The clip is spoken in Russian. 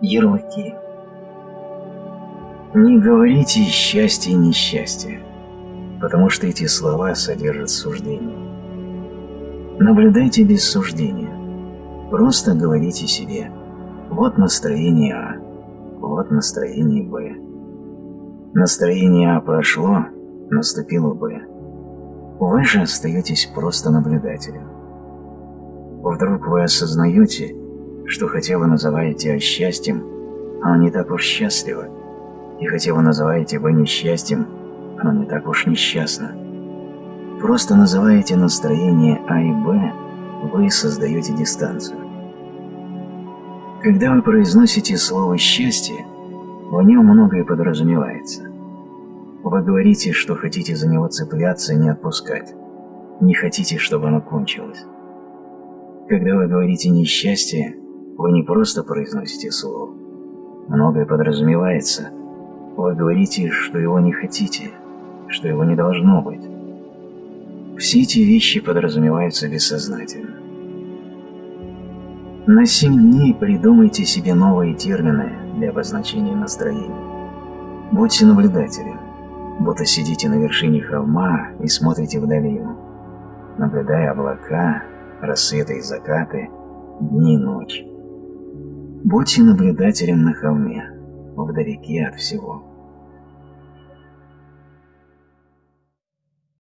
Ярлыки. Не говорите счастье и несчастье, потому что эти слова содержат суждение. Наблюдайте без суждения. Просто говорите себе «Вот настроение А, вот настроение Б». Настроение А прошло, наступило Б. Вы же остаетесь просто наблюдателем. Вдруг вы осознаете, что хотя вы называете счастьем, оно не так уж счастливо, и хотя вы называете его несчастьем, оно не так уж несчастно. Просто называете настроение А и Б, вы создаете дистанцию. Когда вы произносите слово «счастье», в нем многое подразумевается. Вы говорите, что хотите за него цепляться и не отпускать. Не хотите, чтобы оно кончилось. Когда вы говорите «несчастье», вы не просто произносите слово. Многое подразумевается. Вы говорите, что его не хотите, что его не должно быть. Все эти вещи подразумеваются бессознательно. На семь дней придумайте себе новые термины для обозначения настроения. Будьте наблюдателем, будто сидите на вершине холма и смотрите в долину, наблюдая облака, рассветы и закаты, дни и ночь. Будьте наблюдателем на холме, вдалеке от всего.